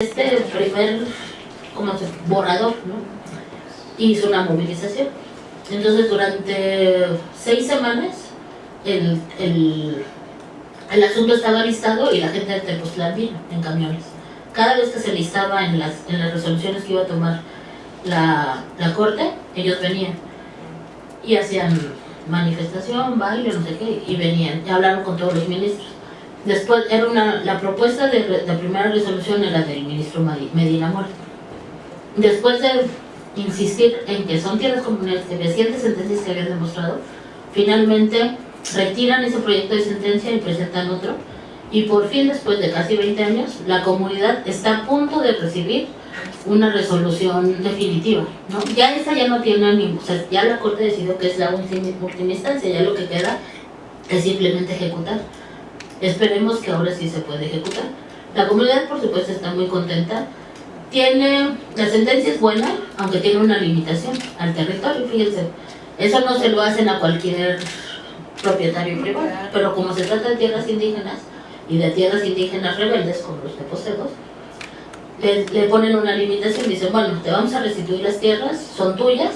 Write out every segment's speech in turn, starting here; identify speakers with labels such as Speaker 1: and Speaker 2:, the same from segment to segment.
Speaker 1: este primer como borrador, hizo una movilización. Entonces durante seis semanas el, el, el asunto estaba listado y la gente de Tepoztlán vino en camiones. Cada vez que se listaba en las, en las resoluciones que iba a tomar la, la corte, ellos venían y hacían manifestación, baile, no sé qué, y venían y hablaron con todos los ministros. Después, era una, la propuesta de, de primera resolución era del ministro Medina Mora. Después de insistir en que son tierras comunales, que recientes sentencias que habían demostrado, finalmente retiran ese proyecto de sentencia y presentan otro. Y por fin, después de casi 20 años, la comunidad está a punto de recibir una resolución definitiva. ¿no? Ya esa ya no tiene ni, o sea, ya la Corte decidió que es la última instancia, ya lo que queda es simplemente ejecutar. Esperemos que ahora sí se pueda ejecutar. La comunidad, por supuesto, está muy contenta. Tiene, la sentencia es buena, aunque tiene una limitación al territorio, fíjense. Eso no se lo hacen a cualquier propietario privado, pero como se trata de tierras indígenas y de tierras indígenas rebeldes, como los teposedos, le, le ponen una limitación, dicen, bueno, te vamos a restituir las tierras, son tuyas,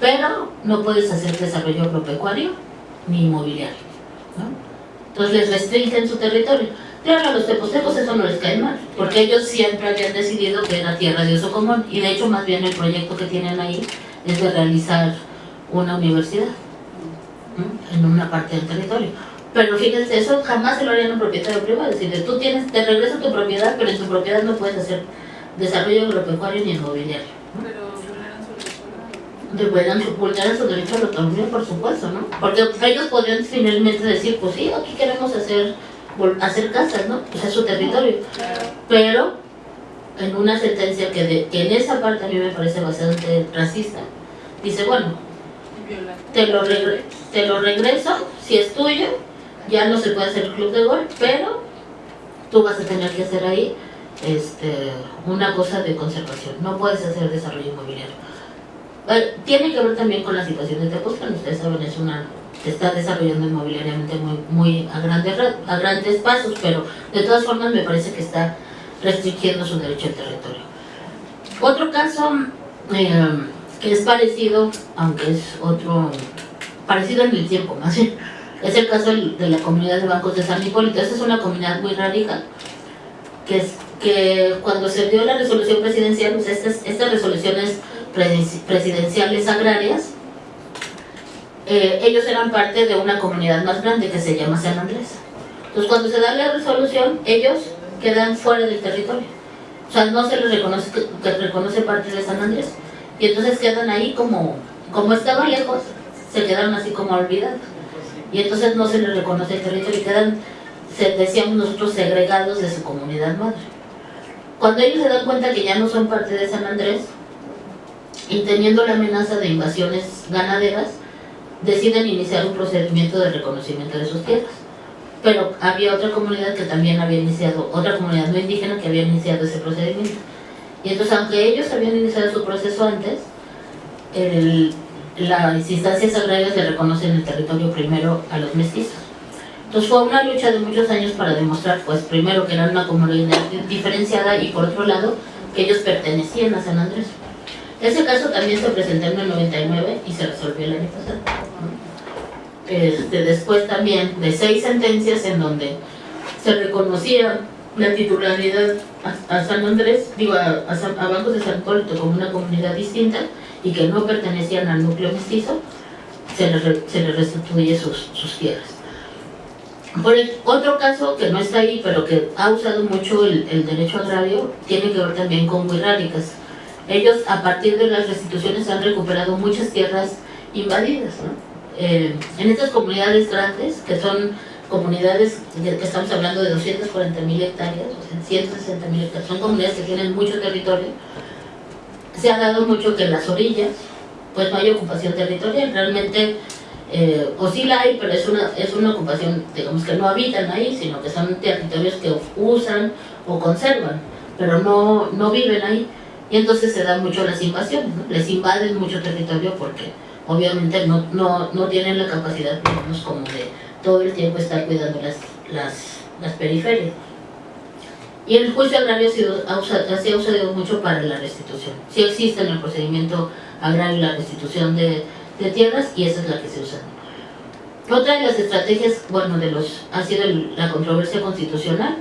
Speaker 1: pero no puedes hacer desarrollo agropecuario ni inmobiliario. ¿no? Entonces les restringen su territorio. Claro, a los tepostecos eso no les cae mal, porque ellos siempre habían decidido que era tierra de uso común, y de hecho más bien el proyecto que tienen ahí es de realizar una universidad en una parte del territorio. Pero fíjense, eso jamás se lo harían a un propietario privado, es decir, tú tienes, te regreso tu propiedad, pero en tu propiedad no puedes hacer desarrollo agropecuario ni inmobiliario.
Speaker 2: Pero vulneran su
Speaker 1: Deberían vulnerar su derecho a la autonomía, por supuesto, ¿no? Porque ellos podrían finalmente decir, pues sí, aquí queremos hacer, hacer casas, ¿no? Pues es su territorio. Pero en una sentencia que, de- que en esa parte a mí me parece bastante racista, dice, bueno, te lo, regre- te lo regreso, si es tuyo, ya no se puede hacer el club de golf, pero tú vas a tener que hacer ahí este, una cosa de conservación, no puedes hacer desarrollo inmobiliario. Eh, tiene que ver también con la situación de Tepoztlán, ustedes saben, es una, se está desarrollando inmobiliariamente muy, muy a, grandes, ra- a grandes pasos, pero de todas formas me parece que está restringiendo su derecho al territorio. Otro caso eh, que es parecido, aunque es otro, parecido en el tiempo más bien, es el caso de la comunidad de bancos de San Hipólito. Esa es una comunidad muy radical, que es que cuando se dio la resolución presidencial, pues estas, estas resoluciones presidenciales agrarias, eh, ellos eran parte de una comunidad más grande que se llama San Andrés. Entonces cuando se da la resolución, ellos quedan fuera del territorio. O sea, no se les reconoce reconoce parte de San Andrés. Y entonces quedan ahí como, como estaban lejos, se quedaron así como olvidados. Y entonces no se les reconoce el territorio y quedan, se, decíamos nosotros, segregados de su comunidad madre. Cuando ellos se dan cuenta que ya no son parte de San Andrés, y teniendo la amenaza de invasiones ganaderas, deciden iniciar un procedimiento de reconocimiento de sus tierras. Pero había otra comunidad que también había iniciado, otra comunidad no indígena que había iniciado ese procedimiento. Y entonces, aunque ellos habían iniciado su proceso antes, las instancias agrarias le reconocen el territorio primero a los mestizos. Entonces fue una lucha de muchos años para demostrar, pues primero que eran una comunidad diferenciada y por otro lado que ellos pertenecían a San Andrés. Ese caso también se presentó en el 99 y se resolvió el año pasado. Este, después también de seis sentencias en donde se reconocía la titularidad a, San Andrés, digo, a, a San- a Bancos de San Hipólito como una comunidad distinta y que no pertenecían al núcleo mestizo, se les, se les restituye sus, sus tierras. Por el otro caso que no está ahí, pero que ha usado mucho el, el derecho agrario, tiene que ver también con huirráricas. Ellos, a partir de las restituciones, han recuperado muchas tierras invadidas. Eh, en estas comunidades grandes, que son comunidades, de- que estamos hablando de 240 mil hectáreas, o sea, 160 mil hectáreas, son comunidades que tienen mucho territorio, se ha dado mucho que en las orillas, pues no hay ocupación territorial, realmente eh, o sí la hay, pero es una, es una ocupación, digamos que no habitan ahí, sino que son territorios que usan o conservan, pero no, no viven ahí. Y entonces se dan mucho las invasiones, les invaden mucho territorio porque obviamente no, no, no tienen la capacidad, digamos, como de todo el tiempo estar cuidando las, las, las periferias. Y el juicio agrario ha sido, se ha usado mucho para la restitución. Sí existe en el procedimiento agrario la restitución de, de tierras y esa es la que se usa. Otra de las estrategias, bueno, de los ha sido el- la controversia constitucional.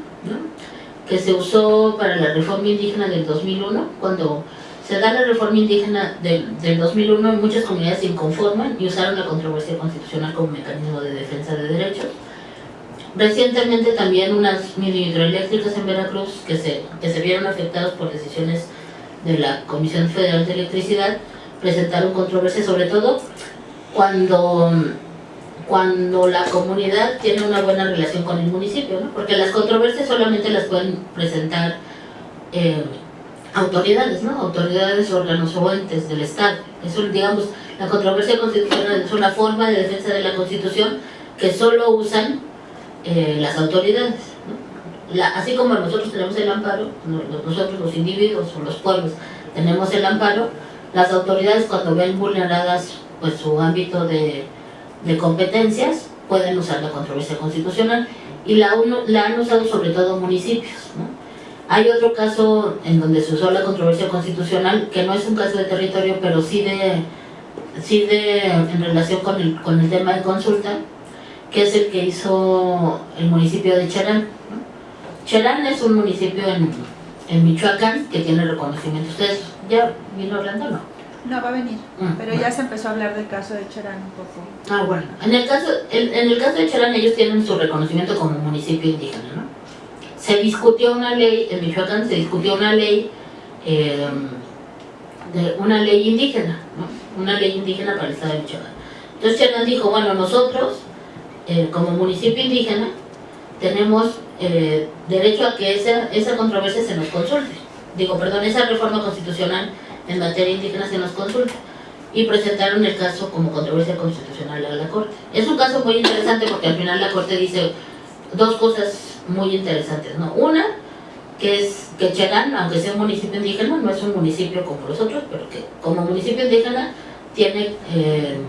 Speaker 1: Que se usó para la reforma indígena del 2001, cuando se da la reforma indígena del, del 2001, muchas comunidades se inconforman y usaron la controversia constitucional como mecanismo de defensa de derechos. Recientemente también unas mini hidroeléctricas en Veracruz que se, que se vieron afectados por decisiones de la Comisión Federal de Electricidad presentaron controversia sobre todo cuando, cuando la comunidad tiene una buena relación con el municipio, ¿no? porque las controversias solamente las pueden presentar eh, autoridades, ¿no? autoridades, órganos o entes del Estado. Eso, digamos, la controversia constitucional es una forma de defensa de la Constitución que solo usan eh, las autoridades. ¿no? La- así como nosotros tenemos el amparo, no- nosotros los individuos o los pueblos tenemos el amparo, las autoridades cuando ven vulneradas pues su ámbito de, de competencias pueden usar la controversia constitucional y la, uno- la han usado sobre todo municipios. ¿no? Hay otro caso en donde se usó la controversia constitucional que no es un caso de territorio pero sí de, sí de en relación con el, con el tema de consulta que es el que hizo el municipio de Cherán. ¿no? Es un municipio en, en Michoacán que tiene reconocimiento. ¿Ustedes ya vino hablando o no?
Speaker 3: No, va a venir.
Speaker 1: Mm,
Speaker 3: Pero ya se empezó a hablar del caso de Cherán un poco.
Speaker 1: Ah, bueno. En el caso, en, en el caso de Cherán ellos tienen su reconocimiento como municipio indígena, ¿no? Se discutió una ley, en Michoacán se discutió una ley, eh, de una ley indígena, ¿no? Una ley indígena para el estado de Michoacán. Entonces Cherán dijo, bueno, nosotros, eh, como municipio indígena, tenemos eh, derecho a que esa, esa controversia se nos consulte. Digo, perdón, esa reforma constitucional en materia indígena se nos consulte y presentaron el caso como controversia constitucional a la Corte. Es un caso muy interesante porque al final la Corte dice dos cosas muy interesantes, ¿no? Una, que es que Cherán, aunque sea un municipio indígena, no es un municipio como los otros, pero que como municipio indígena tiene eh,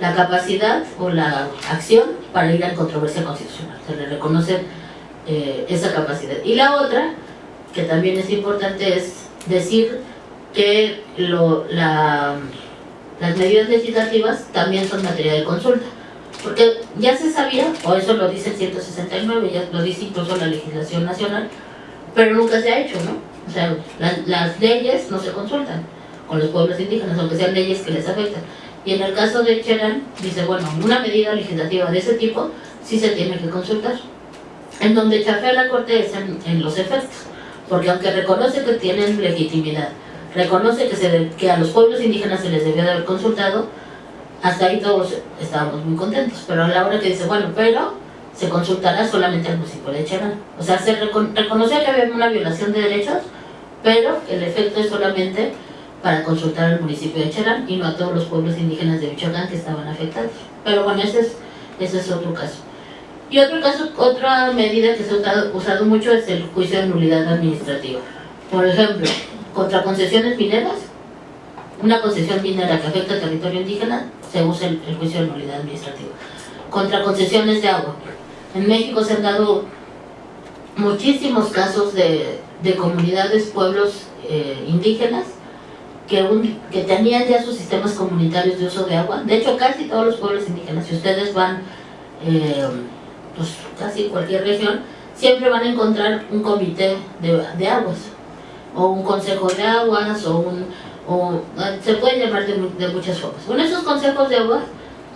Speaker 1: la capacidad o la acción para ir a controversia constitucional. Se le reconoce eh, esa capacidad. Y la otra, que también es importante, es decir que las medidas legislativas también son materia de consulta. Porque ya se sabía, o eso lo dice el 169, ya lo dice incluso la legislación nacional, pero nunca se ha hecho, ¿no? O sea, las, las leyes no se consultan con los pueblos indígenas, aunque sean leyes que les afectan. Y en el caso de Cherán, dice, bueno, una medida legislativa de ese tipo sí se tiene que consultar. En donde chafea la Corte es en, en los efectos, porque aunque reconoce que tienen legitimidad, reconoce que, se, que a los pueblos indígenas se les debió de haber consultado, hasta ahí todos estábamos muy contentos, pero a la hora que dice, bueno, pero se consultará solamente al municipio de Cherán. O sea, se recon reconoció que había una violación de derechos, pero el efecto es solamente para consultar al municipio de Cherán y no a todos los pueblos indígenas de Michoacán que estaban afectados. Pero bueno, ese es, otro caso. Y otro caso, otra medida que se ha usado mucho es el juicio de nulidad administrativa. Por ejemplo, contra concesiones mineras, una concesión minera que afecta al territorio indígena, se usa el, juicio de nulidad administrativa. Contra concesiones de agua. En México se han dado muchísimos casos de, de comunidades, pueblos eh, indígenas que, un- que tenían ya sus sistemas comunitarios de uso de agua. De hecho, casi todos los pueblos indígenas, si ustedes van, eh, pues casi cualquier región, siempre van a encontrar un comité de, de aguas, o un consejo de aguas, o un, o, eh, se puede llamar de, de muchas formas. Bueno, esos consejos de aguas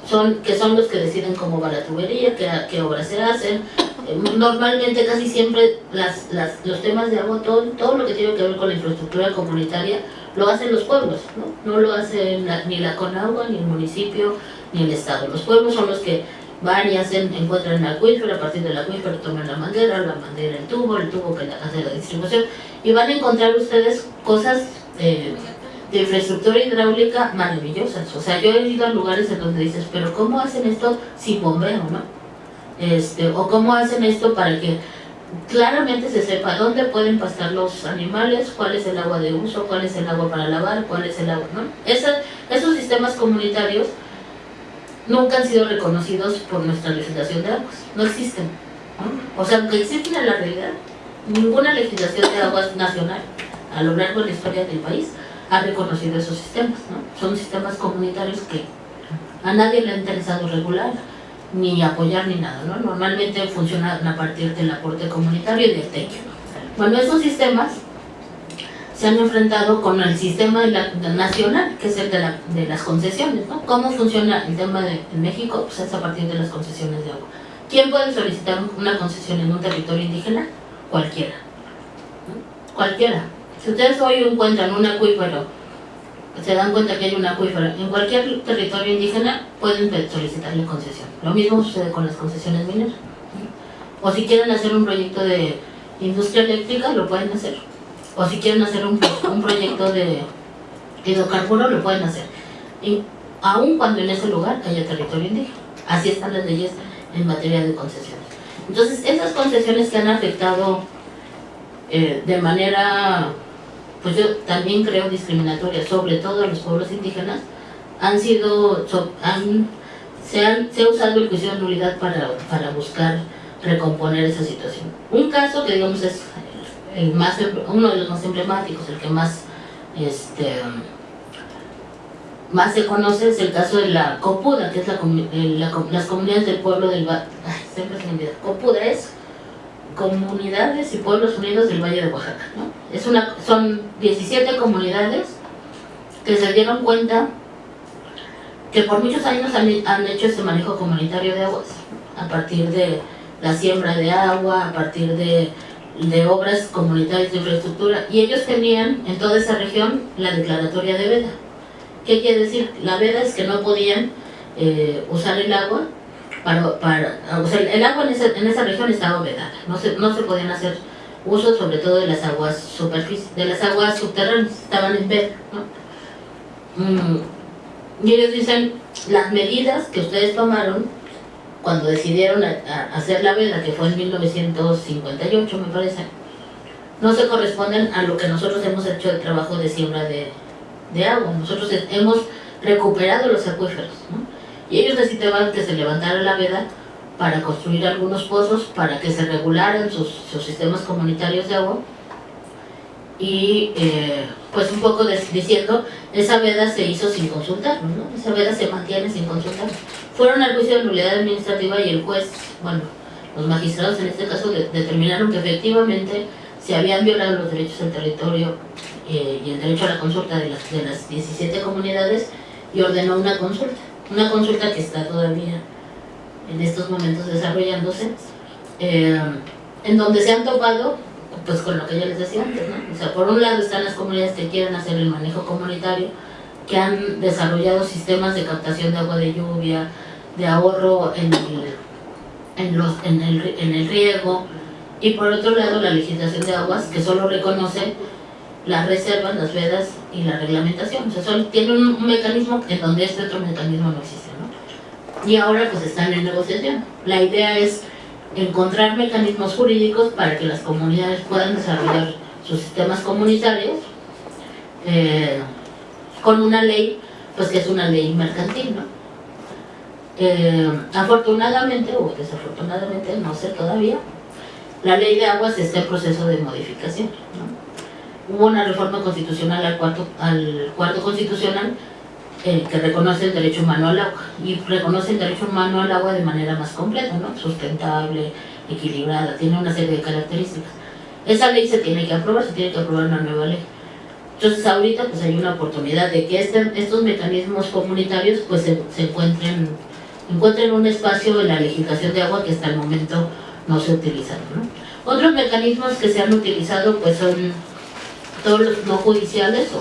Speaker 1: son, que son los que deciden cómo va la tubería, qué, qué obras se hacen. Eh, Normalmente, casi siempre, las, las, los temas de agua, todo, todo lo que tiene que ver con la infraestructura comunitaria, lo hacen los pueblos, ¿no? No lo hacen la- ni la Conagua, ni el municipio, ni el Estado. Los pueblos son los que van y hacen, encuentran el acuífero, a partir del acuífero toman la manguera, la manguera el tubo, el tubo que hace la distribución, y van a encontrar ustedes cosas eh, de infraestructura hidráulica maravillosas. O sea, yo he ido a lugares en donde dices, pero ¿cómo hacen esto sin bombeo, no? Este, o cómo hacen esto para que claramente se sepa dónde pueden pastar los animales, cuál es el agua de uso, cuál es el agua para lavar, cuál es el agua, ¿no? Esa- esos sistemas comunitarios nunca han sido reconocidos por nuestra legislación de aguas, no existen. O sea, aunque existen en la realidad, Ninguna legislación de aguas nacional a lo largo de la historia del país ha reconocido esos sistemas. Son sistemas comunitarios que a nadie le ha interesado regular, ni apoyar ni nada, ¿no? Normalmente funcionan a partir del aporte comunitario y del techo. Bueno, esos sistemas se han enfrentado con el sistema nacional, que es el de, la- de las concesiones. ¿Cómo funciona el tema de en México? Pues es a partir de las concesiones de agua. ¿Quién puede solicitar una concesión en un territorio indígena? Cualquiera. Cualquiera. Si ustedes hoy encuentran un acuífero, se dan cuenta que hay un acuífero, en cualquier territorio indígena pueden solicitarle concesión. Lo mismo sucede con las concesiones mineras. O si quieren hacer un proyecto de industria eléctrica, lo pueden hacer. O si quieren hacer un, un proyecto de hidrocarburo, lo pueden hacer. Y aun cuando en ese lugar haya territorio indígena. Así están las leyes en materia de concesiones. Entonces, esas concesiones que han afectado eh, de manera, pues yo también creo discriminatoria, sobre todo a los pueblos indígenas, han sido, han- se, han- se ha usado el juicio de nulidad para, para buscar recomponer esa situación. Un caso que digamos es el más, em- uno de los más emblemáticos, el que más este, más se conoce es el caso de la Copuda, que es la, eh, la las comunidades del pueblo del Valle. Siempre se me. Copuda es Comunidades y Pueblos Unidos del Valle de Oaxaca. ¿no? Es una, son 17 comunidades que se dieron cuenta que por muchos años han, han hecho ese manejo comunitario de aguas, a partir de la siembra de agua, a partir de, de obras comunitarias de infraestructura, y ellos tenían en toda esa región la declaratoria de veda. ¿Qué quiere decir? La veda es que no podían eh, usar el agua para, para o sea, el agua en esa, en esa región estaba vedada, no se, no se podían hacer uso sobre todo de las aguas superficies, de las aguas subterráneas, estaban en veda. Mm, y ellos dicen, las medidas que ustedes tomaron cuando decidieron hacer la veda, que fue en 1958 me parece, no se corresponden a lo que nosotros hemos hecho el trabajo de siembra de, agua. Nosotros he- hemos recuperado los acuíferos, ¿no? Y ellos necesitaban que se levantara la veda para construir algunos pozos, para que se regularan sus sistemas comunitarios de agua. Y eh, pues un poco diciendo, esa veda se hizo sin consultar, ¿no? Esa veda se mantiene sin consultar. Fueron al juicio de nulidad administrativa y el juez, bueno, los magistrados en este caso de- determinaron que efectivamente se habían violado los derechos del territorio eh, y el derecho a la consulta de las, de las 17 comunidades y ordenó una consulta. Una consulta que está todavía en estos momentos desarrollándose, eh, en donde se han topado pues con lo que ya les decía antes, ¿no? O sea, por un lado están las comunidades que quieren hacer el manejo comunitario, que han desarrollado sistemas de captación de agua de lluvia, de ahorro en el, en los, en el, en el riego, y por otro lado la legislación de aguas que solo reconoce las reservas, las vedas y la reglamentación. O sea, solo tiene un mecanismo en donde este otro mecanismo no existe, ¿no? Y ahora pues están en negociación. La idea es encontrar mecanismos jurídicos para que las comunidades puedan desarrollar sus sistemas comunitarios eh, con una ley, pues que es una ley mercantil, ¿no? Eh, afortunadamente o desafortunadamente, no sé todavía, la ley de aguas está en proceso de modificación. Hubo una reforma constitucional al cuarto, al cuarto constitucional que reconoce el derecho humano al agua y reconoce el derecho humano al agua de manera más completa, ¿no? sustentable, equilibrada, tiene una serie de características. Esa ley se tiene que aprobar, se tiene que aprobar una nueva ley. Entonces ahorita pues hay una oportunidad de que este- estos mecanismos comunitarios pues se, encuentren, encuentren un espacio en la legislación de agua que hasta el momento no se utilizan. ¿no? Otros mecanismos que se han utilizado pues son todos los no judiciales o